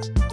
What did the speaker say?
Bye.